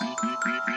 Beep, beep, beep, beep.